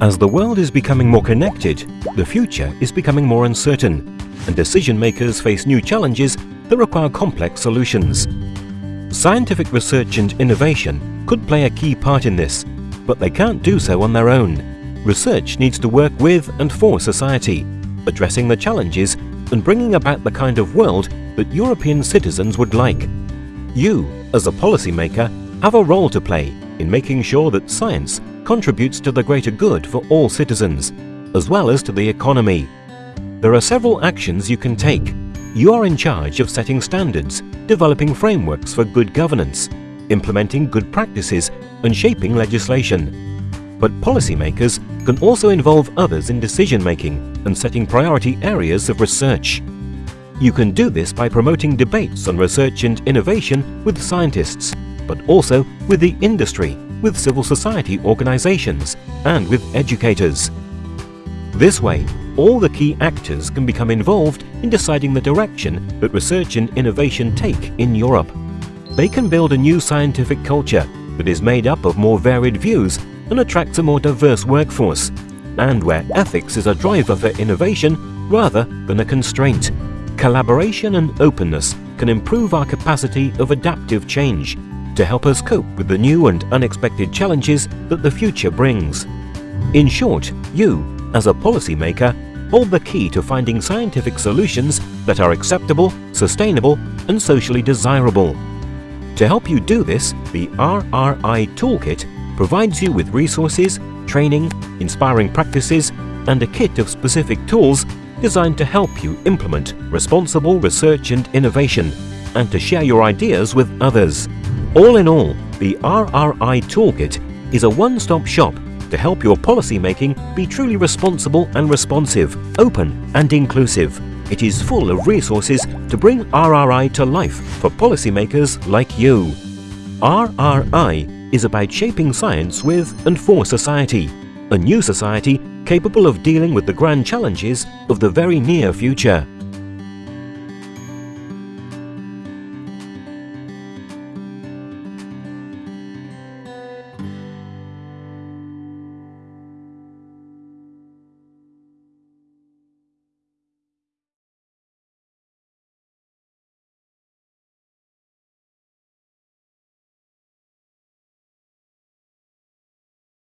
As the world is becoming more connected, the future is becoming more uncertain, and decision makers face new challenges that require complex solutions. Scientific research and innovation could play a key part in this, but they can't do so on their own. Research needs to work with and for society, addressing the challenges and bringing about the kind of world that European citizens would like. You, as a policymaker, have a role to play in making sure that science contributes to the greater good for all citizens, as well as to the economy. There are several actions you can take. You are in charge of setting standards, developing frameworks for good governance, implementing good practices and shaping legislation. But policymakers can also involve others in decision-making and setting priority areas of research. You can do this by promoting debates on research and innovation with scientists, but also with the industry with civil society organizations and with educators. This way, all the key actors can become involved in deciding the direction that research and innovation take in Europe. They can build a new scientific culture that is made up of more varied views and attracts a more diverse workforce, and where ethics is a driver for innovation rather than a constraint. Collaboration and openness can improve our capacity of adaptive change to help us cope with the new and unexpected challenges that the future brings. In short, you, as a policymaker, hold the key to finding scientific solutions that are acceptable, sustainable and socially desirable. To help you do this, the RRI Toolkit provides you with resources, training, inspiring practices and a kit of specific tools designed to help you implement responsible research and innovation and to share your ideas with others. All in all, the RRI Toolkit is a one-stop shop to help your policymaking be truly responsible and responsive, open and inclusive. It is full of resources to bring RRI to life for policymakers like you. RRI is about shaping science with and for society, a new society capable of dealing with the grand challenges of the very near future.